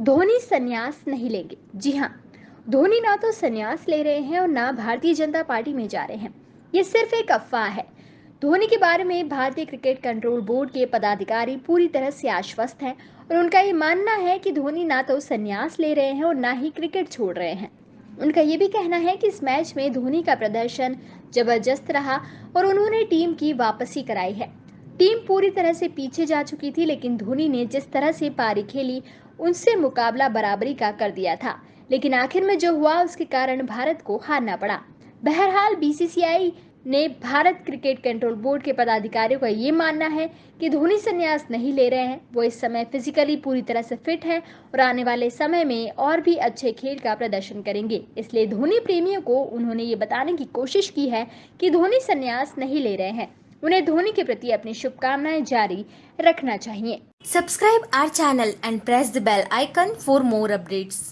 धोनी संन्यास नहीं लेंगे। जी हाँ धोनी ना तो संन्यास ले रहे हैं और ना भारतीय जनता पार्टी में जा रहे हैं। ये सिर्फ़ एक अफवाह है। धोनी के बारे में भारतीय क्रिकेट कंट्रोल बोर्ड के पदाधिकारी पूरी तरह से आश्वस्त हैं और उनका ये मानना है कि धोनी ना तो संन्यास ले रहे हैं और ना ही क्रिकेट छोड़ रहे हैं। उनका ये भी कहना है कि इस मैच में धोनी का प्रदर्शन ज़बरदस्त रहा और उन्होंने टीम की वापसी कराई है। टीम पूरी तरह से पीछे जा चुकी थी, लेकिन धोनी ने जिस तरह से पारी खेली उनसे मुकाबला बराबरी का कर दिया था, लेकिन आखिर में जो हुआ उसके कारण भारत को हारना पड़ा। बहरहाल बीसीसीआई ने भारत क्रिकेट कंट्रोल बोर्ड के पदाधिकारियों का ये मानना है कि धोनी संन्यास नहीं ले रहे हैं। वो इस समय फिजिकली पूरी तरह से फिट हैं और आने वाले समय में और भी अच्छे खेल का प्रदर्शन करेंगे। इसलिए धोनी प्रेमियों को उन्होंने ये बताने की कोशिश की है कि धोनी संन्यास नहीं ले रहे हैं। उन्हें धोनी के प्रति अपनी शुभकामनाएँ जारी रखना चाहिए। Subscribe our channel and press the bell icon for more updates